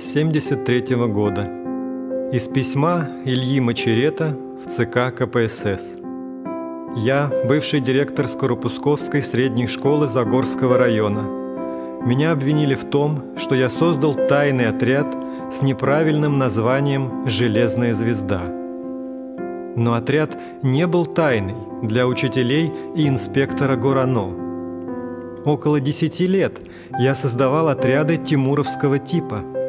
Май 73 года. Из письма Ильи Мачерета в ЦК КПСС. Я бывший директор Скоропусковской средней школы Загорского района. Меня обвинили в том, что я создал тайный отряд с неправильным названием «Железная звезда». Но отряд не был тайный для учителей и инспектора Горано – Около десяти лет я создавал отряды тимуровского типа.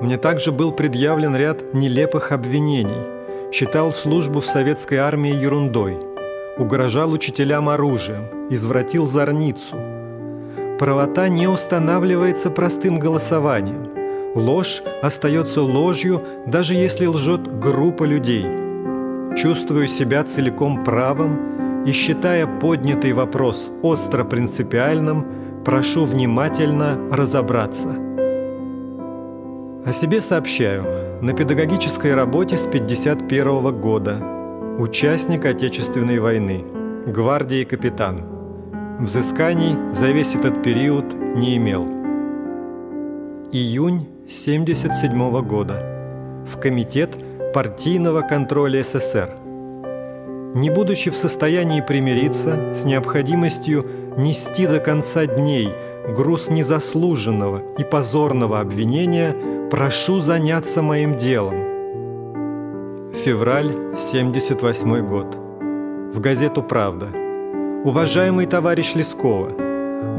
Мне также был предъявлен ряд нелепых обвинений. Считал службу в советской армии ерундой. Угрожал учителям оружием, извратил зорницу. Правота не устанавливается простым голосованием. Ложь остается ложью, даже если лжет группа людей. Чувствую себя целиком правым и считая поднятый вопрос остро принципиальным, прошу внимательно разобраться. О себе сообщаю. На педагогической работе с 51 года. Участник Отечественной войны. Гвардии капитан. Взысканий за весь этот период не имел. Июнь 77 года. В Комитет партийного контроля СССР не будучи в состоянии примириться с необходимостью нести до конца дней груз незаслуженного и позорного обвинения, прошу заняться моим делом. Февраль 78 год. В газету «Правда». Уважаемый товарищ Лескова,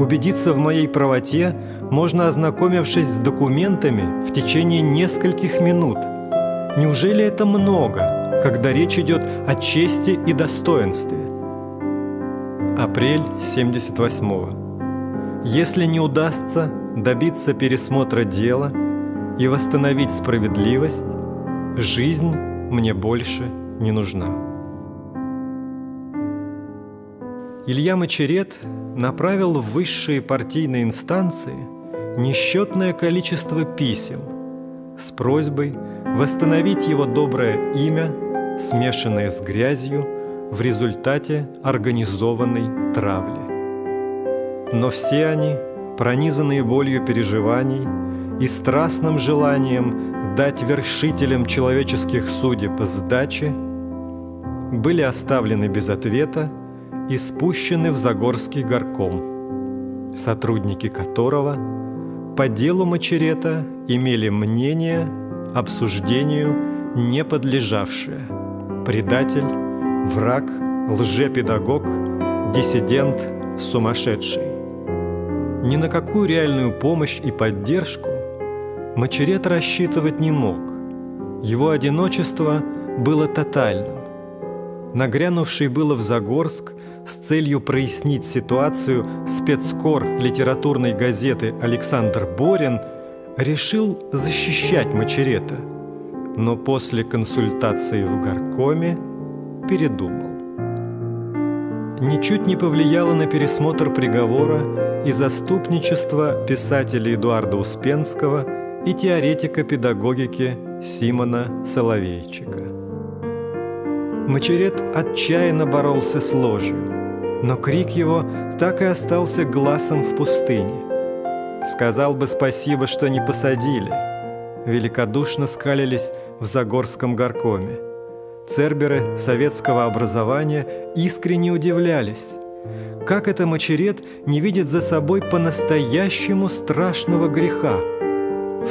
убедиться в моей правоте можно, ознакомившись с документами в течение нескольких минут. Неужели это много? когда речь идет о чести и достоинстве. Апрель 78-го. Если не удастся добиться пересмотра дела и восстановить справедливость, жизнь мне больше не нужна. Илья Мачерет направил в высшие партийные инстанции несчетное количество писем с просьбой восстановить его доброе имя смешанные с грязью в результате организованной травли. Но все они, пронизанные болью переживаний и страстным желанием дать вершителям человеческих судеб сдачи, были оставлены без ответа и спущены в Загорский горком, сотрудники которого по делу Мачерета имели мнение обсуждению не подлежавшее – предатель, враг, лжепедагог, диссидент, сумасшедший. Ни на какую реальную помощь и поддержку Мачерет рассчитывать не мог. Его одиночество было тотальным. Нагрянувший было в Загорск с целью прояснить ситуацию спецкор литературной газеты Александр Борин решил защищать Мачерета – но после консультации в горкоме передумал. Ничуть не повлияло на пересмотр приговора и заступничество писателя Эдуарда Успенского и теоретика педагогики Симона Соловейчика. Мачерет отчаянно боролся с ложью, но крик его так и остался глазом в пустыне. Сказал бы спасибо, что не посадили – великодушно скалились в Загорском горкоме. Церберы советского образования искренне удивлялись. Как это Мачерет не видит за собой по-настоящему страшного греха,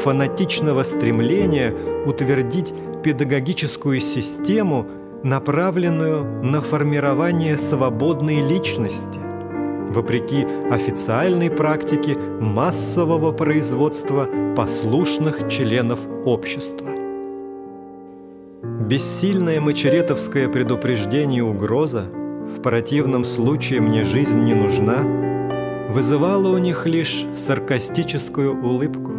фанатичного стремления утвердить педагогическую систему, направленную на формирование свободной личности – вопреки официальной практике массового производства послушных членов общества. Бессильное мачеретовское предупреждение угроза «в противном случае мне жизнь не нужна» вызывало у них лишь саркастическую улыбку.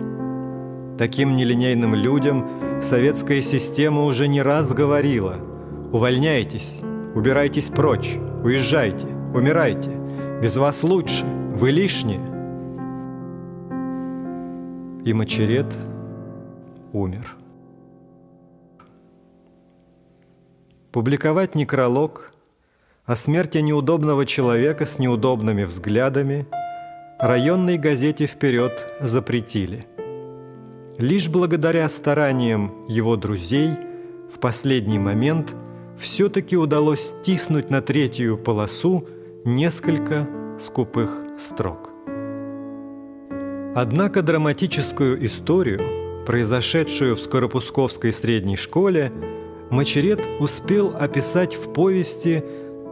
Таким нелинейным людям советская система уже не раз говорила «Увольняйтесь, убирайтесь прочь, уезжайте, умирайте, без вас лучше, вы лишние. И Мачерет умер. Публиковать некролог о смерти неудобного человека с неудобными взглядами районной газете «Вперед» запретили. лишь благодаря стараниям его друзей в последний момент все-таки удалось стиснуть на третью полосу несколько скупых строк. Однако драматическую историю, произошедшую в Скоропусковской средней школе, Мачерет успел описать в повести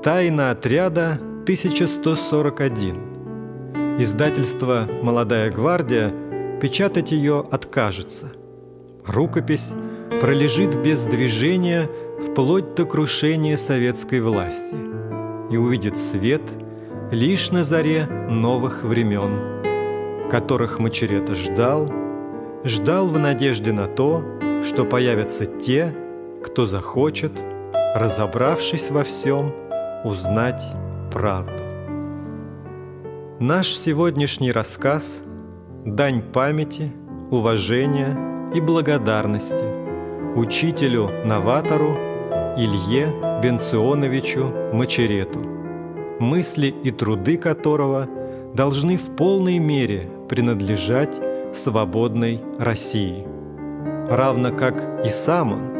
«Тайна отряда 1141». Издательство «Молодая гвардия» печатать ее откажется. Рукопись пролежит без движения вплоть до крушения советской власти и увидит свет лишь на заре новых времен, которых Мачерета ждал, ждал в надежде на то, что появятся те, кто захочет, разобравшись во всем, узнать правду. Наш сегодняшний рассказ – дань памяти, уважения и благодарности учителю-новатору Илье Бенционовичу Мачерету, мысли и труды которого должны в полной мере принадлежать свободной России, равно как и сам он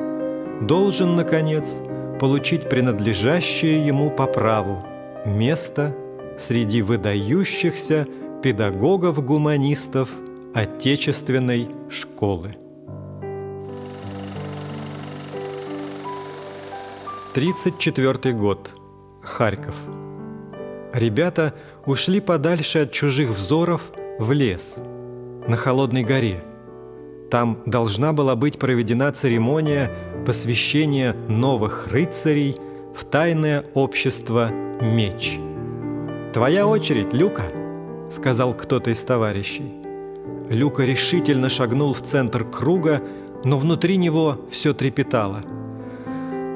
должен, наконец, получить принадлежащее ему по праву место среди выдающихся педагогов-гуманистов Отечественной школы. 34 год. Харьков. Ребята ушли подальше от чужих взоров в лес, на Холодной горе. Там должна была быть проведена церемония посвящения новых рыцарей в тайное общество «Меч». «Твоя очередь, Люка!» — сказал кто-то из товарищей. Люка решительно шагнул в центр круга, но внутри него все трепетало —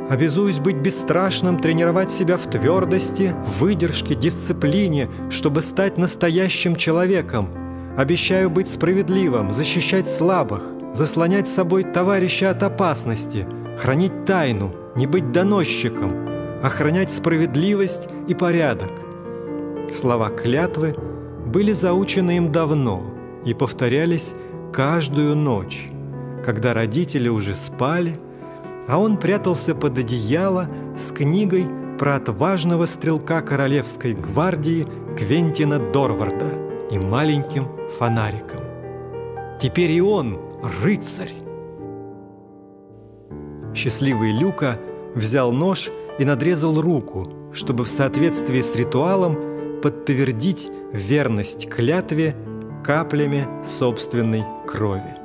Обязуюсь быть бесстрашным, тренировать себя в твердости, выдержке, дисциплине, чтобы стать настоящим человеком. Обещаю быть справедливым, защищать слабых, заслонять собой товарища от опасности, хранить тайну, не быть доносчиком, охранять справедливость и порядок. Слова клятвы были заучены им давно и повторялись каждую ночь, когда родители уже спали – а он прятался под одеяло с книгой про отважного стрелка Королевской гвардии Квентина Дорварда и маленьким фонариком. Теперь и он рыцарь. Счастливый Люка взял нож и надрезал руку, чтобы в соответствии с ритуалом подтвердить верность клятве каплями собственной крови.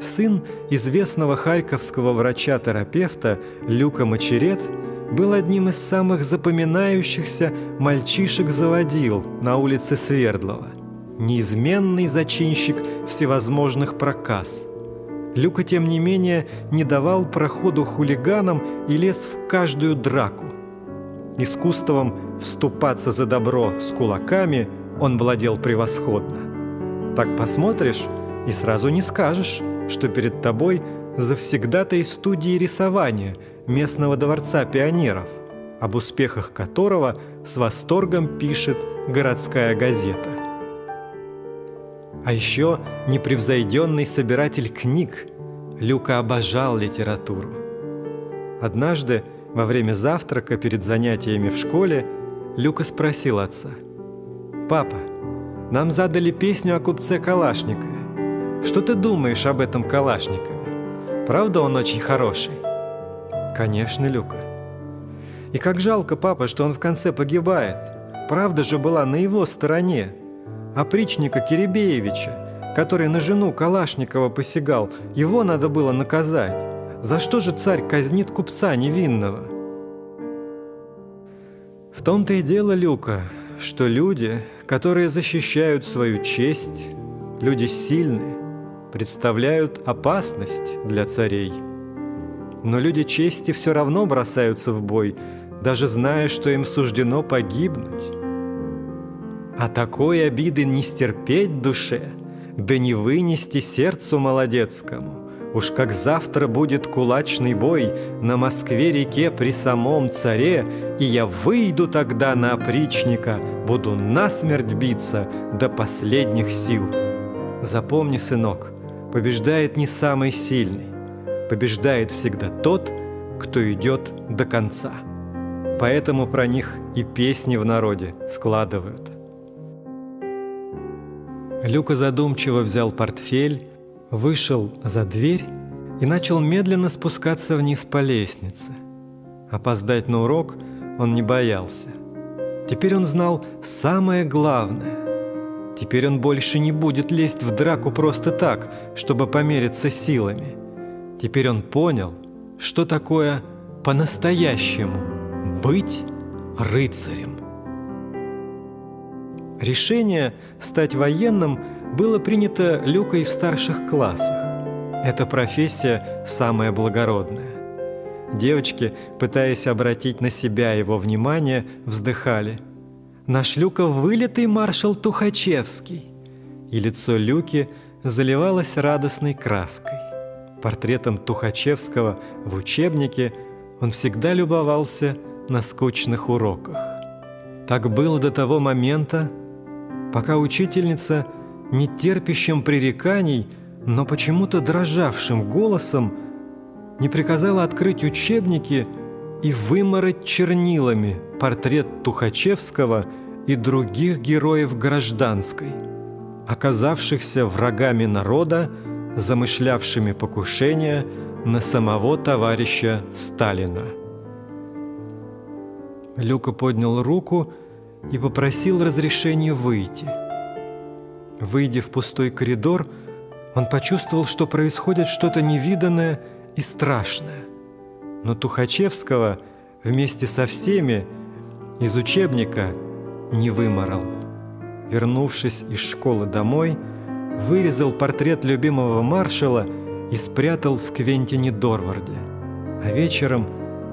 Сын известного харьковского врача-терапевта Люка Мачерет был одним из самых запоминающихся мальчишек-заводил на улице Свердлова. Неизменный зачинщик всевозможных проказ. Люка, тем не менее, не давал проходу хулиганам и лез в каждую драку. Искусством вступаться за добро с кулаками он владел превосходно. Так посмотришь и сразу не скажешь, что перед тобой завсегдатай студии рисования местного дворца пионеров, об успехах которого с восторгом пишет городская газета. А еще непревзойденный собиратель книг Люка обожал литературу. Однажды, во время завтрака перед занятиями в школе, Люка спросил отца, «Папа, нам задали песню о купце Калашникове. Что ты думаешь об этом Калашникове? Правда он очень хороший? Конечно, Люка. И как жалко, папа, что он в конце погибает. Правда же была на его стороне. Опричника Киребеевича, который на жену Калашникова посягал, его надо было наказать. За что же царь казнит купца невинного? В том-то и дело, Люка, что люди, которые защищают свою честь, люди сильные, представляют опасность для царей. Но люди чести все равно бросаются в бой, даже зная, что им суждено погибнуть. А такой обиды не стерпеть душе, да не вынести сердцу молодецкому. Уж как завтра будет кулачный бой на Москве-реке при самом царе, и я выйду тогда на опричника, буду насмерть биться до последних сил. Запомни, сынок, побеждает не самый сильный, побеждает всегда тот, кто идет до конца. Поэтому про них и песни в народе складывают. Люка задумчиво взял портфель, вышел за дверь и начал медленно спускаться вниз по лестнице. Опоздать на урок он не боялся. Теперь он знал самое главное. Теперь он больше не будет лезть в драку просто так, чтобы помериться силами. Теперь он понял, что такое по-настоящему быть рыцарем. Решение стать военным было принято Люкой в старших классах. Эта профессия самая благородная. Девочки, пытаясь обратить на себя его внимание, вздыхали. «Наш Люка – вылитый маршал Тухачевский!» И лицо Люки заливалось радостной краской. Портретом Тухачевского в учебнике он всегда любовался на скучных уроках. Так было до того момента, пока учительница, не терпящим пререканий, но почему-то дрожавшим голосом, не приказала открыть учебники и вымороть чернилами портрет Тухачевского и других героев гражданской, оказавшихся врагами народа, замышлявшими покушение на самого товарища Сталина. Люка поднял руку и попросил разрешения выйти. Выйдя в пустой коридор, он почувствовал, что происходит что-то невиданное и страшное. Но Тухачевского вместе со всеми из учебника не выморал. Вернувшись из школы домой, вырезал портрет любимого маршала и спрятал в Квентине Дорварде. А вечером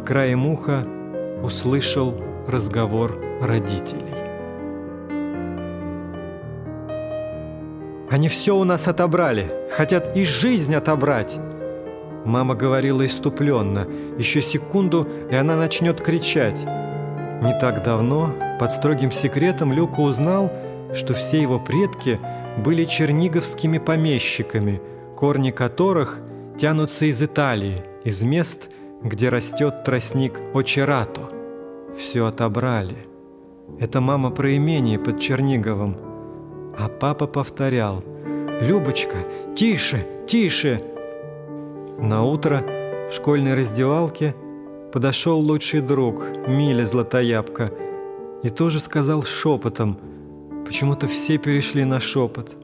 краем уха услышал разговор родителей. Они все у нас отобрали, хотят и жизнь отобрать. Мама говорила иступленно. Еще секунду, и она начнет кричать. Не так давно, под строгим секретом, Люка узнал, что все его предки были черниговскими помещиками, корни которых тянутся из Италии, из мест, где растет тростник Очерато. Все отобрали. Это мама про имение под Черниговым. А папа повторял «Любочка, тише, тише!» На утро в школьной раздевалке подошел лучший друг Миля Златоябка и тоже сказал шепотом, почему-то все перешли на шепот.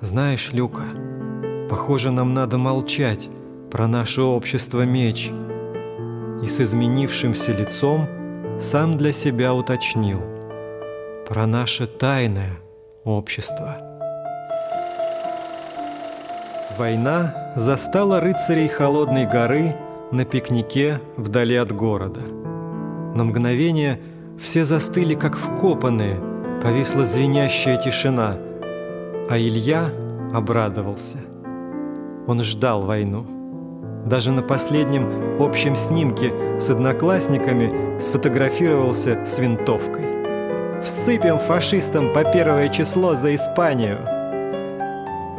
«Знаешь, Люка, похоже, нам надо молчать про наше общество меч». И с изменившимся лицом сам для себя уточнил про наше тайное общество. Война застала рыцарей Холодной горы на пикнике вдали от города. На мгновение все застыли, как вкопанные, повисла звенящая тишина, а Илья обрадовался. Он ждал войну. Даже на последнем общем снимке с одноклассниками сфотографировался с винтовкой. «Всыпем фашистам по первое число за Испанию!»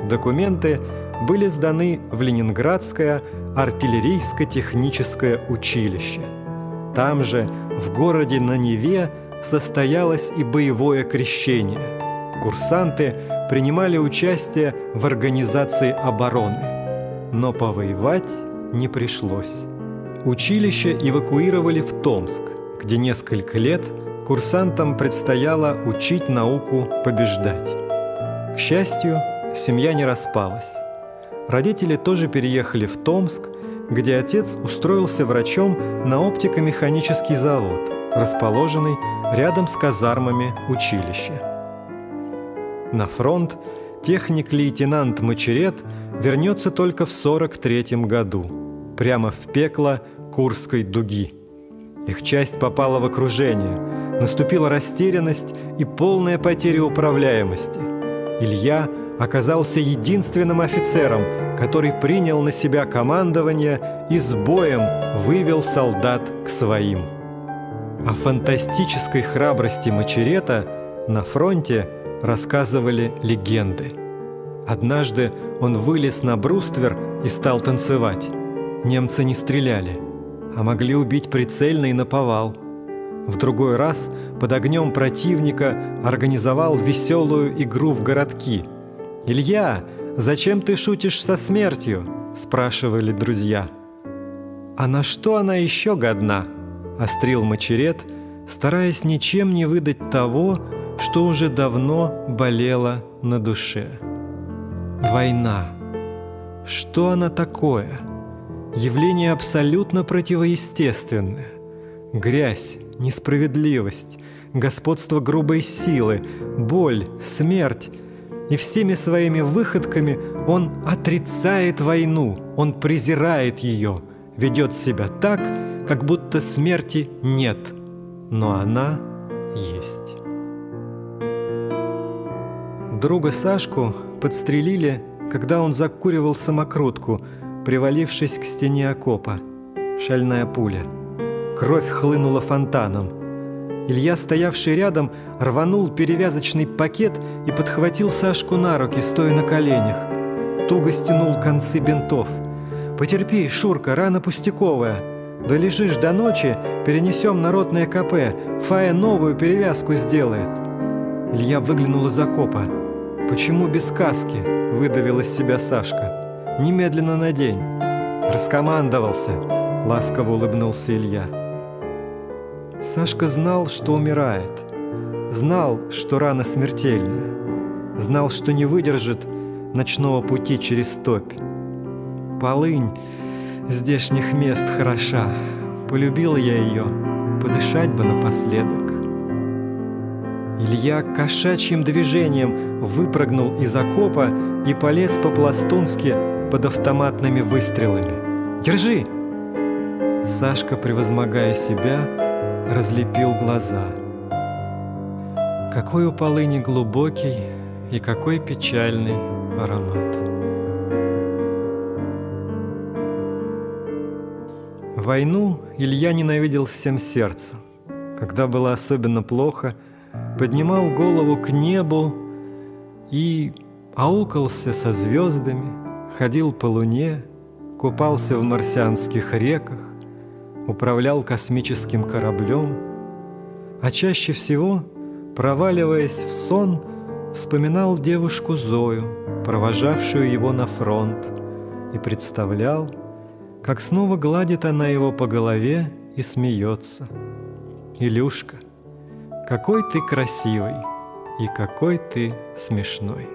Документы – были сданы в Ленинградское артиллерийско-техническое училище. Там же, в городе на Неве, состоялось и боевое крещение. Курсанты принимали участие в организации обороны, но повоевать не пришлось. Училище эвакуировали в Томск, где несколько лет курсантам предстояло учить науку побеждать. К счастью, семья не распалась. Родители тоже переехали в Томск, где отец устроился врачом на оптико-механический завод, расположенный рядом с казармами училища. На фронт техник-лейтенант Мачерет вернется только в 43 году, прямо в пекло Курской дуги. Их часть попала в окружение, наступила растерянность и полная потеря управляемости. Илья – оказался единственным офицером, который принял на себя командование и с боем вывел солдат к своим. О фантастической храбрости Мачерета на фронте рассказывали легенды. Однажды он вылез на бруствер и стал танцевать. Немцы не стреляли, а могли убить прицельно и наповал. В другой раз под огнем противника организовал веселую игру в городки. «Илья, зачем ты шутишь со смертью?» – спрашивали друзья. «А на что она еще годна?» – острил Мачерет, стараясь ничем не выдать того, что уже давно болело на душе. Война. Что она такое? Явление абсолютно противоестественное. Грязь, несправедливость, господство грубой силы, боль, смерть. И всеми своими выходками он отрицает войну, он презирает ее, ведет себя так, как будто смерти нет, но она есть. Друга Сашку подстрелили, когда он закуривал самокрутку, привалившись к стене окопа. Шальная пуля. Кровь хлынула фонтаном. Илья, стоявший рядом, рванул перевязочный пакет и подхватил Сашку на руки, стоя на коленях. Туго стянул концы бинтов. «Потерпи, Шурка, рана пустяковая. Долежишь до ночи, перенесем народное КП. Фая новую перевязку сделает». Илья выглянул из окопа. «Почему без каски?» – выдавил из себя Сашка. «Немедленно надень». «Раскомандовался», – ласково улыбнулся Илья. Сашка знал, что умирает. Знал, что рана смертельная. Знал, что не выдержит ночного пути через топь. Полынь здешних мест хороша. Полюбил я ее, подышать бы напоследок. Илья кошачьим движением выпрыгнул из окопа и полез по-пластунски под автоматными выстрелами. «Держи!» Сашка, превозмогая себя, разлепил глаза. Какой у полыни глубокий и какой печальный аромат. Войну Илья ненавидел всем сердцем. Когда было особенно плохо – поднимал голову к небу и аукался со звездами, ходил по луне, купался в марсианских реках, управлял космическим кораблем, а чаще всего, проваливаясь в сон, вспоминал девушку Зою, провожавшую его на фронт, и представлял, как снова гладит она его по голове и смеется. «Илюшка, какой ты красивый и какой ты смешной.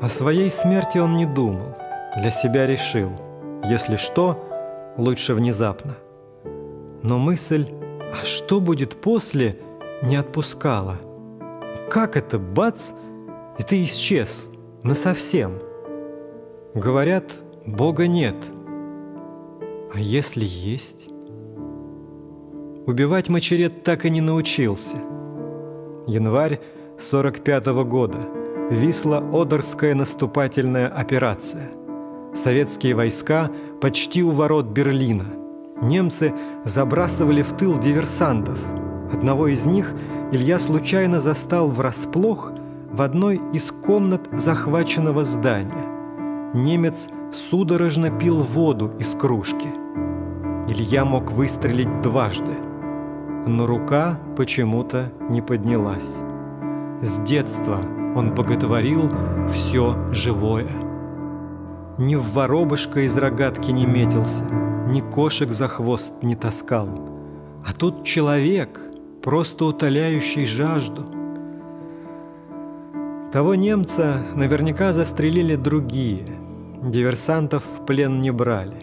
О своей смерти он не думал, для себя решил, если что, лучше внезапно. Но мысль «а что будет после?» не отпускала. Как это, бац, и ты исчез, насовсем? Говорят, Бога нет. А если есть? Убивать Мачерет так и не научился. Январь 45 -го года. Висло-Одерская наступательная операция. Советские войска почти у ворот Берлина. Немцы забрасывали в тыл диверсантов. Одного из них Илья случайно застал врасплох в одной из комнат захваченного здания. Немец судорожно пил воду из кружки. Илья мог выстрелить дважды – но рука почему-то не поднялась. С детства он боготворил все живое. Ни в воробушка из рогатки не метился, ни кошек за хвост не таскал. А тут человек, просто утоляющий жажду. Того немца наверняка застрелили другие, диверсантов в плен не брали.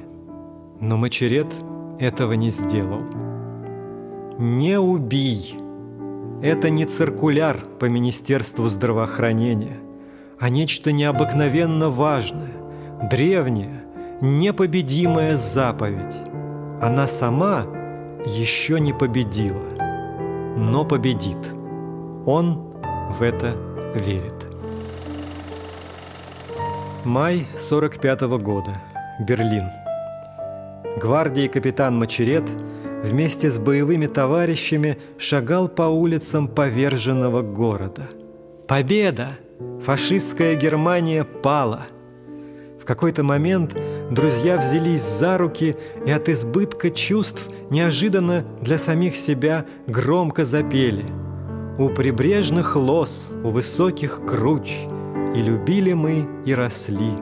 Но Мачерет этого не сделал. «Не убий». Это не циркуляр по Министерству здравоохранения, а нечто необыкновенно важное, древнее, непобедимая заповедь. Она сама еще не победила, но победит. Он в это верит. Май 45 -го года. Берлин. Гвардии капитан Мачерет – вместе с боевыми товарищами шагал по улицам поверженного города. Победа! Фашистская Германия пала. В какой-то момент друзья взялись за руки и от избытка чувств неожиданно для самих себя громко запели. У прибрежных лос, у высоких круч, И любили мы, и росли.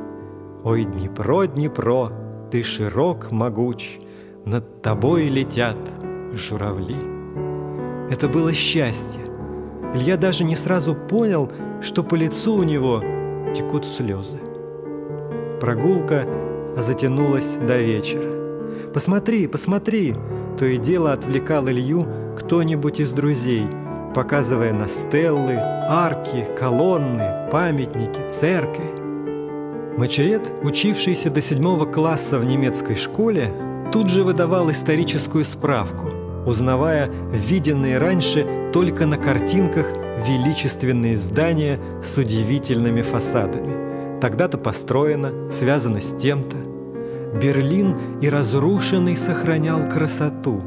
Ой, Днепро, Днепро, ты широк, могуч, Над тобой летят журавли. Это было счастье. Илья даже не сразу понял, что по лицу у него текут слезы. Прогулка затянулась до вечера. «Посмотри, посмотри!» То и дело отвлекал Илью кто-нибудь из друзей, показывая на стеллы, арки, колонны, памятники, церкви. Мачерет, учившийся до седьмого класса в немецкой школе, тут же выдавал историческую справку, узнавая виденные раньше только на картинках величественные здания с удивительными фасадами. Тогда-то построено, связано с тем-то. Берлин и разрушенный сохранял красоту.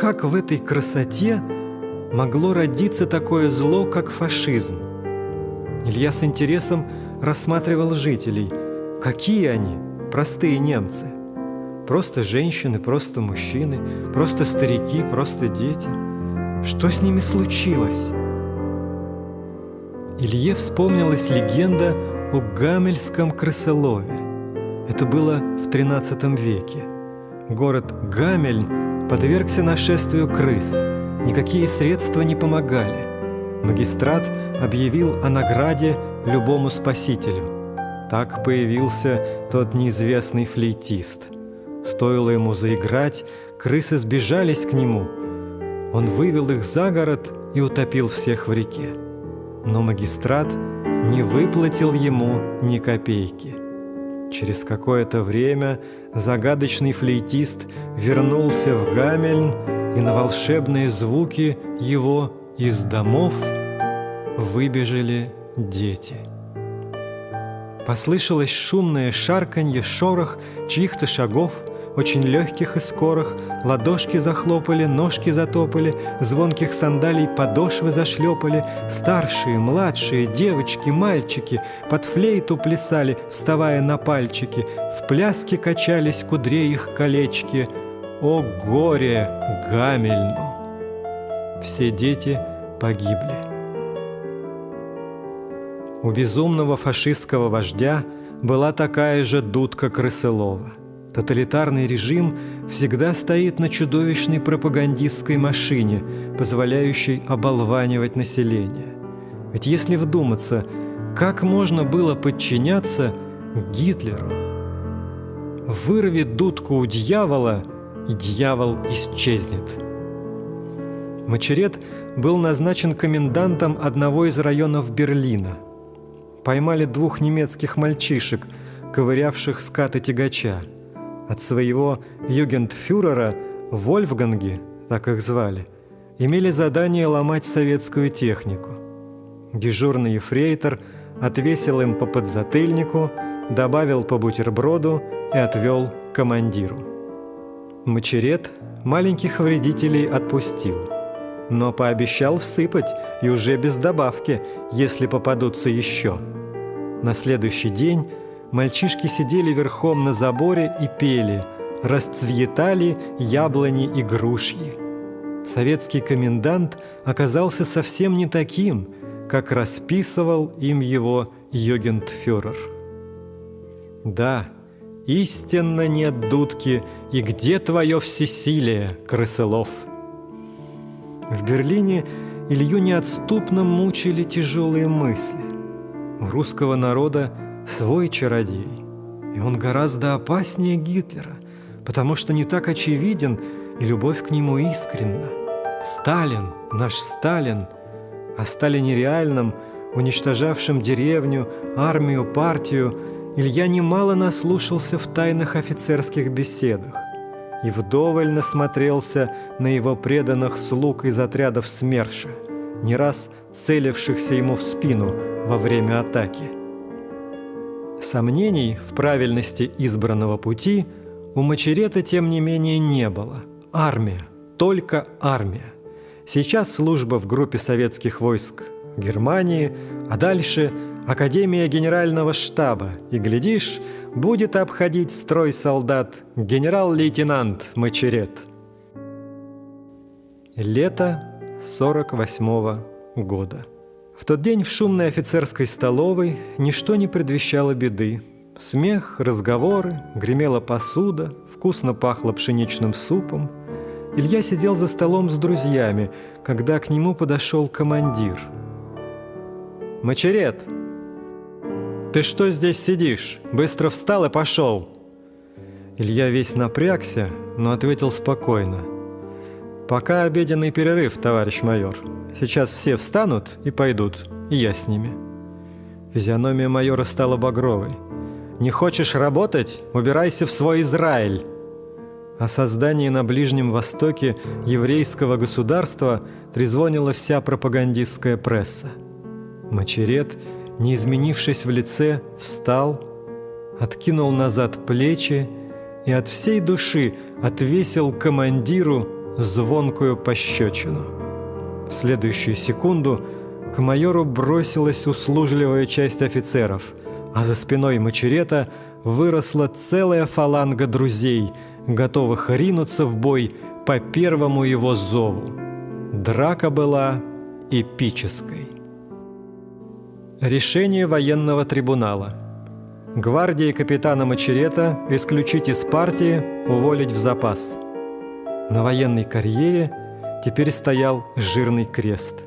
Как в этой красоте могло родиться такое зло, как фашизм? Илья с интересом рассматривал жителей. Какие они, простые немцы? Просто женщины, просто мужчины, просто старики, просто дети. Что с ними случилось? Илье вспомнилась легенда о Гамельском крысолове. Это было в XIII веке. Город Гамельн подвергся нашествию крыс. Никакие средства не помогали. Магистрат объявил о награде любому спасителю. Так появился тот неизвестный флейтист. Стоило ему заиграть, крысы сбежались к нему. Он вывел их за город и утопил всех в реке но магистрат не выплатил ему ни копейки. Через какое-то время загадочный флейтист вернулся в Гамельн, и на волшебные звуки его из домов выбежали дети. Послышалось шумное шарканье, шорох чьих-то шагов – очень легких и скорых, ладошки захлопали, ножки затопали, звонких сандалий подошвы зашлепали, старшие, младшие, девочки, мальчики под флейту плясали, вставая на пальчики, в пляске качались кудрей их колечки. О горе Гамельну! Все дети погибли. У безумного фашистского вождя была такая же дудка Крысылова – Тоталитарный режим всегда стоит на чудовищной пропагандистской машине, позволяющей оболванивать население. Ведь если вдуматься, как можно было подчиняться Гитлеру? Вырви дудку у дьявола, и дьявол исчезнет. Мачерет был назначен комендантом одного из районов Берлина. Поймали двух немецких мальчишек, ковырявших скаты тягача – от своего югентфюрера Вольфганги, так их звали, имели задание ломать советскую технику. Дежурный ефрейтор отвесил им по подзатыльнику, добавил по бутерброду и отвел командиру. Мачерет маленьких вредителей отпустил, но пообещал всыпать и уже без добавки, если попадутся еще. На следующий день Мальчишки сидели верхом на заборе и пели «Расцветали яблони и грушьи». Советский комендант оказался совсем не таким, как расписывал им его Йогентфюрер. Да, истинно нет дудки, и где твое всесилие, крысылов? В Берлине Илью неотступно мучили тяжелые мысли. У русского народа свой чародей. И он гораздо опаснее Гитлера, потому что не так очевиден, и любовь к нему искренна. Сталин, наш Сталин, о Сталине реальном, уничтожавшем деревню, армию, партию, Илья немало наслушался в тайных офицерских беседах и вдоволь насмотрелся на его преданных слуг из отрядов СМЕРШа, не раз целившихся ему в спину во время атаки – Сомнений в правильности избранного пути у Мачерета, тем не менее, не было. Армия, только армия. Сейчас служба в группе советских войск Германии, а дальше Академия Генерального штаба, и, глядишь, будет обходить строй солдат генерал-лейтенант Мачерет. Лето 48 -го года. В тот день в шумной офицерской столовой ничто не предвещало беды. Смех, разговоры, гремела посуда, вкусно пахло пшеничным супом. Илья сидел за столом с друзьями, когда к нему подошел командир. «Мачерет, ты что здесь сидишь? Быстро встал и пошел!» Илья весь напрягся, но ответил спокойно. «Пока обеденный перерыв, товарищ майор. Сейчас все встанут и пойдут, и я с ними». Физиономия майора стала багровой. «Не хочешь работать? Убирайся в свой Израиль!» О создании на Ближнем Востоке еврейского государства трезвонила вся пропагандистская пресса. Мачерет, не изменившись в лице, встал, откинул назад плечи и от всей души отвесил командиру звонкую пощечину. В следующую секунду к майору бросилась услужливая часть офицеров, а за спиной Мачерета выросла целая фаланга друзей, готовых ринуться в бой по первому его зову. Драка была эпической. Решение военного трибунала. Гвардии капитана Мачерета исключить из партии, уволить в запас. На военной карьере теперь стоял жирный крест.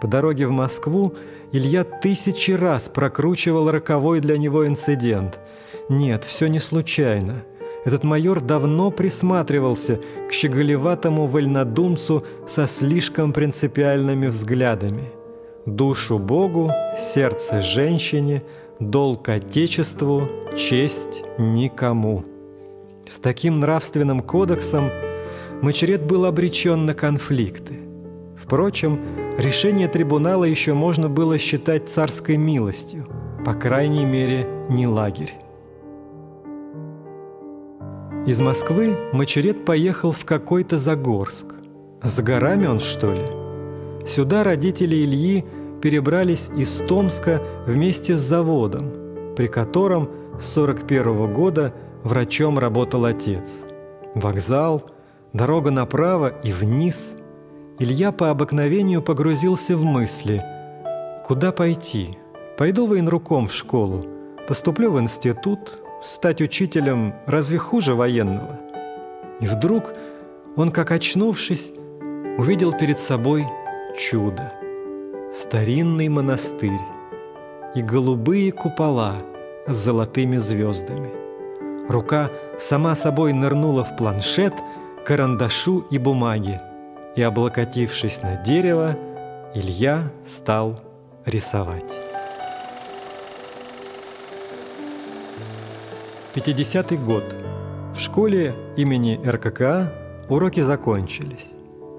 По дороге в Москву Илья тысячи раз прокручивал роковой для него инцидент. Нет, все не случайно. Этот майор давно присматривался к щеголеватому вольнодумцу со слишком принципиальными взглядами – душу Богу, сердце женщине, долг Отечеству, честь никому. С таким нравственным кодексом Мачерет был обречен на конфликты. Впрочем, решение трибунала еще можно было считать царской милостью, по крайней мере, не лагерь. Из Москвы Мачерет поехал в какой-то Загорск. За горами он, что ли? Сюда родители Ильи перебрались из Томска вместе с заводом, при котором с 41 года врачом работал отец. Вокзал, дорога направо и вниз. Илья по обыкновению погрузился в мысли. Куда пойти? Пойду военруком в школу, поступлю в институт, стать учителем разве хуже военного? И вдруг он, как очнувшись, увидел перед собой чудо. Старинный монастырь и голубые купола с золотыми звездами. Рука сама собой нырнула в планшет, карандашу и бумаги, и, облокотившись на дерево, Илья стал рисовать. 50-й год. В школе имени РККА уроки закончились.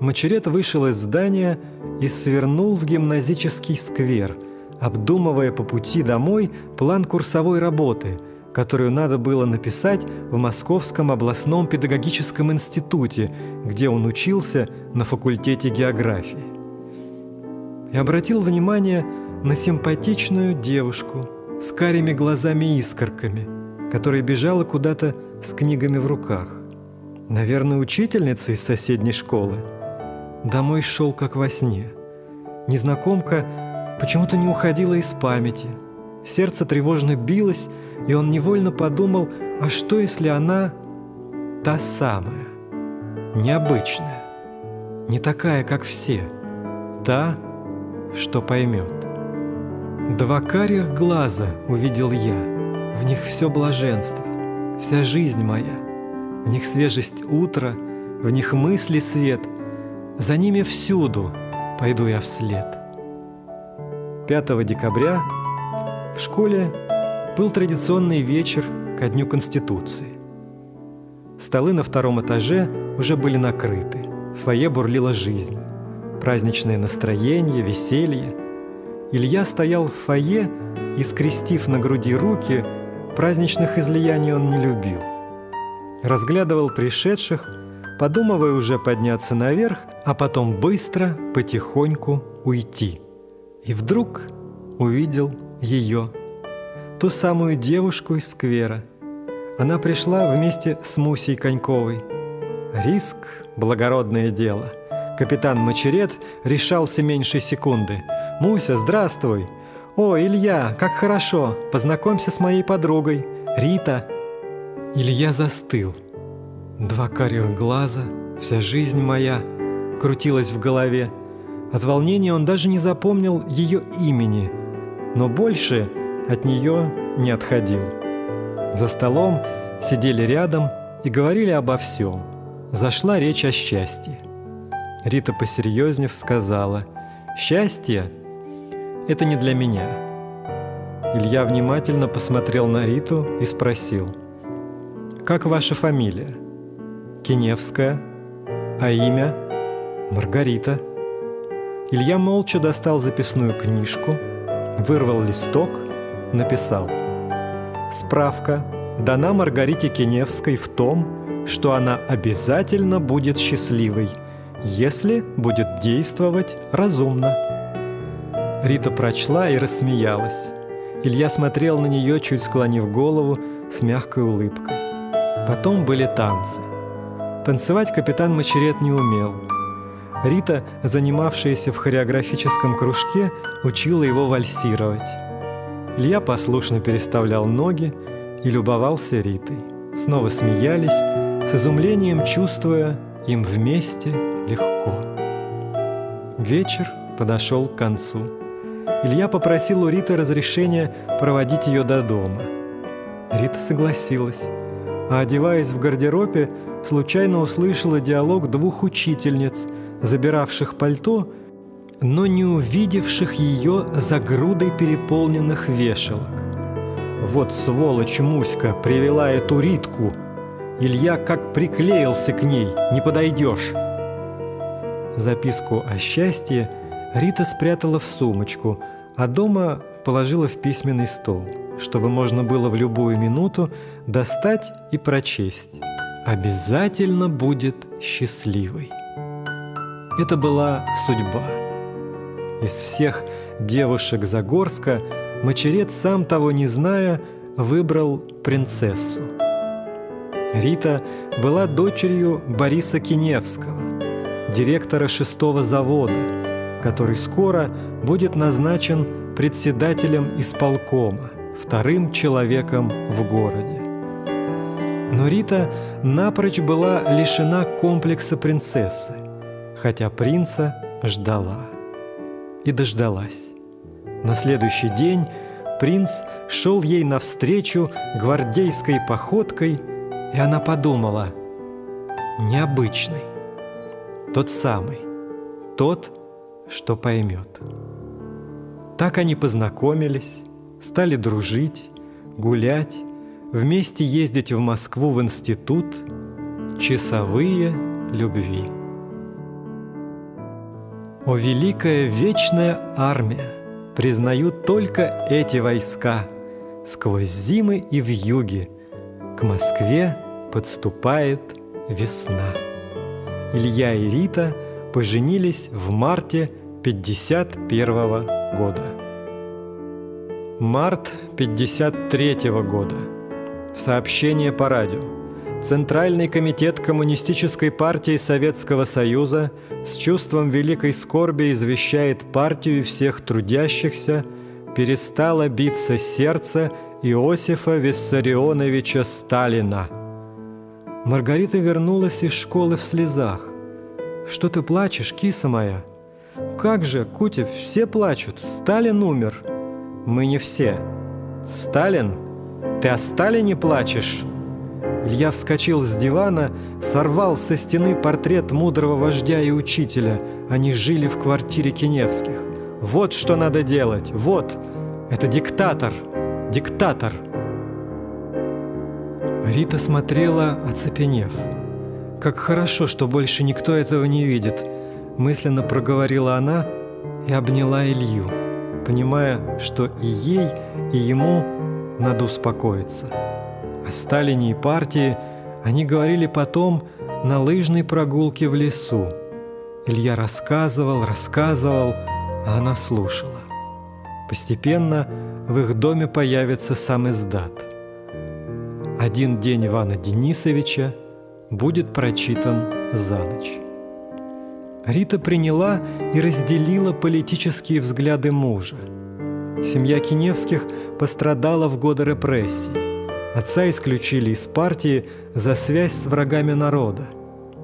Мачерет вышел из здания и свернул в гимназический сквер, обдумывая по пути домой план курсовой работы, которую надо было написать в Московском областном педагогическом институте, где он учился на факультете географии. И обратил внимание на симпатичную девушку с карими глазами-искорками, которая бежала куда-то с книгами в руках. Наверное, учительница из соседней школы – Домой шел как во сне. Незнакомка почему-то не уходила из памяти. Сердце тревожно билось, и он невольно подумал, а что если она та самая, необычная, не такая, как все, та, что поймет. Два карих глаза увидел я, в них все блаженство, вся жизнь моя, в них свежесть утра, в них мысли свет — за ними всюду пойду я вслед. 5 декабря в школе был традиционный вечер ко Дню Конституции. Столы на втором этаже уже были накрыты. В фойе бурлила жизнь. Праздничное настроение, веселье. Илья стоял в фойе и, скрестив на груди руки, праздничных излияний он не любил. Разглядывал пришедших – подумывая уже подняться наверх, а потом быстро, потихоньку уйти. И вдруг увидел ее, ту самую девушку из сквера. Она пришла вместе с Мусей Коньковой. Риск – благородное дело. Капитан Мочерет решался меньше секунды. «Муся, здравствуй!» «О, Илья, как хорошо! Познакомься с моей подругой, Рита!» Илья застыл. Два карих глаза, вся жизнь моя крутилась в голове. От волнения он даже не запомнил ее имени, но больше от нее не отходил. За столом сидели рядом и говорили обо всем. Зашла речь о счастье. Рита, посерьезнев, сказала, «Счастье – это не для меня». Илья внимательно посмотрел на Риту и спросил, «Как ваша фамилия?» «Киневская». «А имя?» «Маргарита». Илья молча достал записную книжку, вырвал листок, написал «Справка дана Маргарите Киневской в том, что она обязательно будет счастливой – если будет действовать разумно. Рита прочла и рассмеялась. Илья смотрел на нее, чуть склонив голову, с мягкой улыбкой. Потом были танцы. Танцевать капитан Мачерет не умел. Рита, занимавшаяся в хореографическом кружке, учила его вальсировать. Илья послушно переставлял ноги и любовался Ритой. Снова смеялись, с изумлением чувствуя, им вместе легко. Вечер подошел к концу. Илья попросил у Риты разрешения проводить ее до дома. Рита согласилась, а одеваясь в гардеробе, случайно услышала диалог двух учительниц, забиравших пальто, но не увидевших ее за грудой переполненных вешалок. Вот сволочь Муська привела эту Ритку – Илья как приклеился к ней, не подойдешь. Записку о счастье Рита спрятала в сумочку, а дома положила в письменный стол, чтобы можно было в любую минуту достать и прочесть. Обязательно будет счастливой. Это была судьба. Из всех девушек Загорска Мочерет, сам того не зная, выбрал принцессу – Рита была дочерью Бориса Киневского, директора шестого завода, который скоро будет назначен председателем исполкома, вторым человеком в городе. Но Рита напрочь была лишена комплекса принцессы, хотя принца ждала. И дождалась. На следующий день принц шел ей навстречу гвардейской походкой – и она подумала, необычный, тот самый, тот, что поймет. Так они познакомились, стали дружить, гулять, вместе ездить в Москву в институт, часовые любви. О, великая вечная армия! Признают только эти войска Сквозь зимы и в юге К Москве подступает весна. Илья и Рита поженились в марте 51 года. Март 53 года. Сообщение по радио. Центральный комитет Коммунистической партии Советского Союза с чувством великой скорби извещает партию всех трудящихся, перестало биться сердце Иосифа Виссарионовича Сталина – Маргарита вернулась из школы в слезах. «Что ты плачешь, киса моя?» «Как же, Кутев, все плачут. Сталин умер». «Мы не все». «Сталин? Ты о Сталине плачешь?» Илья вскочил с дивана, сорвал со стены портрет мудрого вождя и учителя. Они жили в квартире Киневских. «Вот что надо делать! Вот! Это диктатор! Диктатор!» Рита смотрела, оцепенев. «Как хорошо, что больше никто этого не видит», – мысленно проговорила она и обняла Илью, понимая, что и ей, и ему надо успокоиться. О Сталине и партии они говорили потом на лыжной прогулке в лесу. Илья рассказывал, рассказывал, а она слушала. Постепенно в их доме появится сам издат. Один день Ивана Денисовича будет прочитан за ночь. Рита приняла и разделила политические взгляды мужа. Семья Киневских пострадала в годы репрессий. Отца исключили из партии за связь с врагами народа.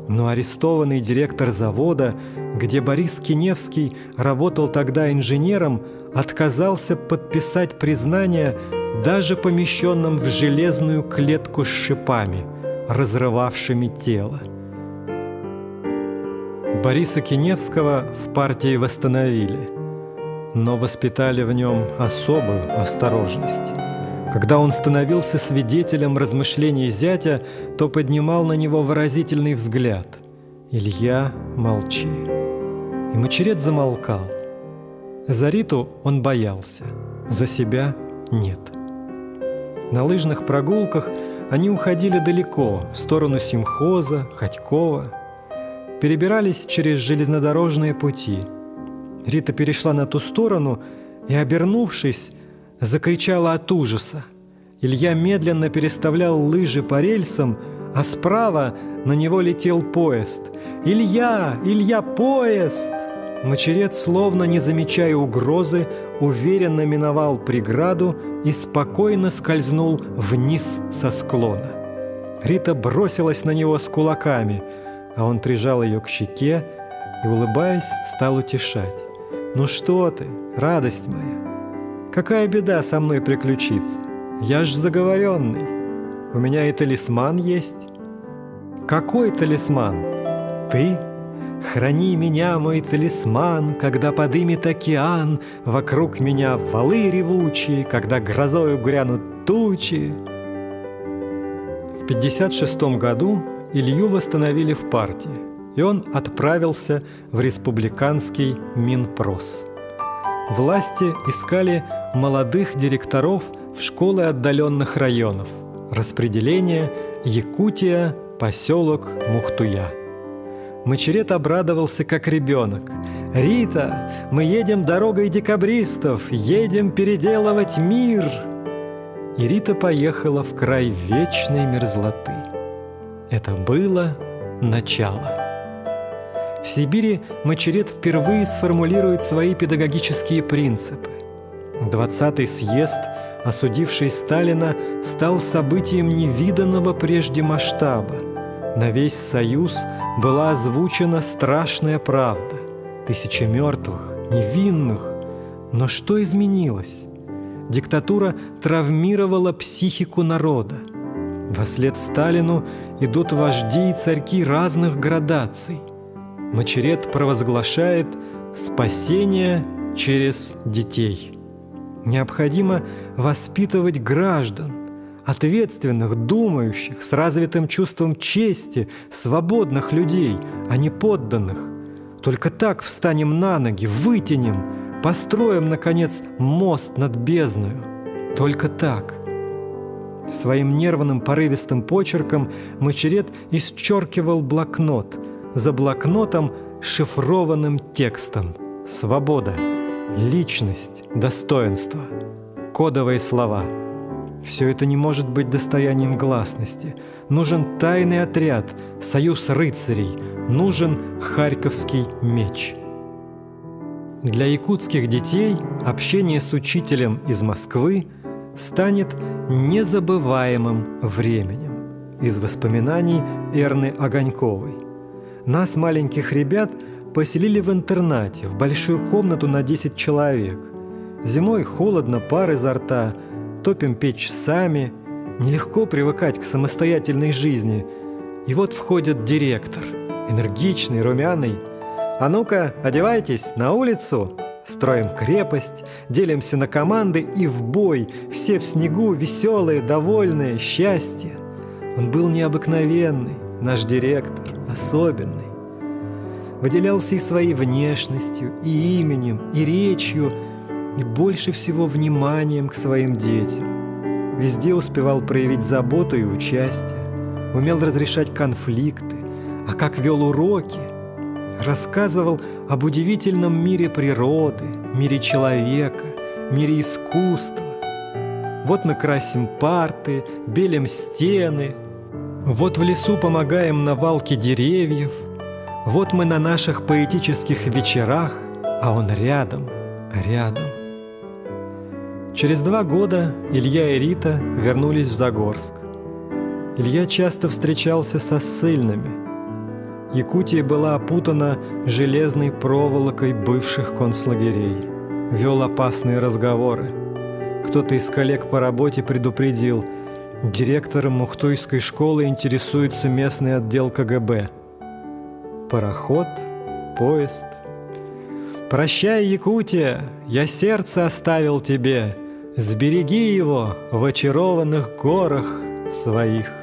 Но арестованный директор завода, где Борис Киневский работал тогда инженером, отказался подписать признание даже помещенным в железную клетку с шипами, разрывавшими тело. Бориса Киневского в партии восстановили, но воспитали в нем особую осторожность. Когда он становился свидетелем размышлений зятя, то поднимал на него выразительный взгляд. «Илья, молчи». И Мочерет замолкал. За Риту он боялся, за себя нет. На лыжных прогулках они уходили далеко, в сторону Симхоза, Ходькова. Перебирались через железнодорожные пути. Рита перешла на ту сторону и, обернувшись, закричала от ужаса. Илья медленно переставлял лыжи по рельсам, а справа на него летел поезд. «Илья! Илья, поезд!» Мочерет, словно не замечая угрозы, уверенно миновал преграду и спокойно скользнул вниз со склона. Рита бросилась на него с кулаками, а он прижал ее к щеке и, улыбаясь, стал утешать. «Ну что ты, радость моя, Какая беда со мной приключится? Я ж заговоренный. У меня и талисман есть. Какой талисман? Ты? Храни меня, мой талисман, Когда подымет океан, Вокруг меня валы ревучие, Когда грозою грянут тучи. В 56 году Илью восстановили в партии, и он отправился в республиканский Минпрос. Власти искали молодых директоров в школы отдаленных районов. Распределение Якутия, поселок Мухтуя. Мачерет обрадовался, как ребенок. «Рита, мы едем дорогой декабристов, едем переделывать мир!» И Рита поехала в край вечной мерзлоты. Это было начало. В Сибири Мачерет впервые сформулирует свои педагогические принципы. 20-й съезд, осудивший Сталина, стал событием невиданного прежде масштаба. На весь Союз была озвучена страшная правда. Тысячи мертвых, невинных. Но что изменилось? Диктатура травмировала психику народа. Вослед Сталину идут вожди и царьки разных градаций. Мачерет провозглашает спасение через детей – Необходимо воспитывать граждан, ответственных, думающих, с развитым чувством чести, свободных людей, а не подданных. Только так встанем на ноги, вытянем, построим, наконец, мост над бездною. Только так. Своим нервным порывистым почерком Мачерет исчеркивал блокнот. За блокнотом шифрованным текстом «Свобода». Личность, достоинство, кодовые слова. Все это не может быть достоянием гласности. Нужен тайный отряд, союз рыцарей, нужен харьковский меч. Для якутских детей общение с учителем из Москвы станет незабываемым временем. Из воспоминаний Эрны Огоньковой. Нас, маленьких ребят, поселили в интернате, в большую комнату на 10 человек. Зимой холодно, пар изо рта, топим печь сами. Нелегко привыкать к самостоятельной жизни. И вот входит директор, энергичный, румяный. «А ну-ка, одевайтесь, на улицу!» Строим крепость, делимся на команды и в бой. Все в снегу, веселые, довольные, счастье. Он был необыкновенный, наш директор, особенный выделялся и своей внешностью, и именем, и речью, и больше всего вниманием к своим детям. Везде успевал проявить заботу и участие, умел разрешать конфликты, а как вел уроки, рассказывал об удивительном мире природы, мире человека, мире искусства. Вот мы красим парты, белим стены, вот в лесу помогаем на валке деревьев, вот мы на наших поэтических вечерах, а он рядом, рядом. Через два года Илья и Рита вернулись в Загорск. Илья часто встречался со ссыльными. Якутия была опутана железной проволокой бывших концлагерей. Вел опасные разговоры. Кто-то из коллег по работе предупредил, директором Мухтуйской школы интересуется местный отдел КГБ. Пароход, поезд. «Прощай, Якутия, я сердце оставил тебе, сбереги его в очарованных горах своих».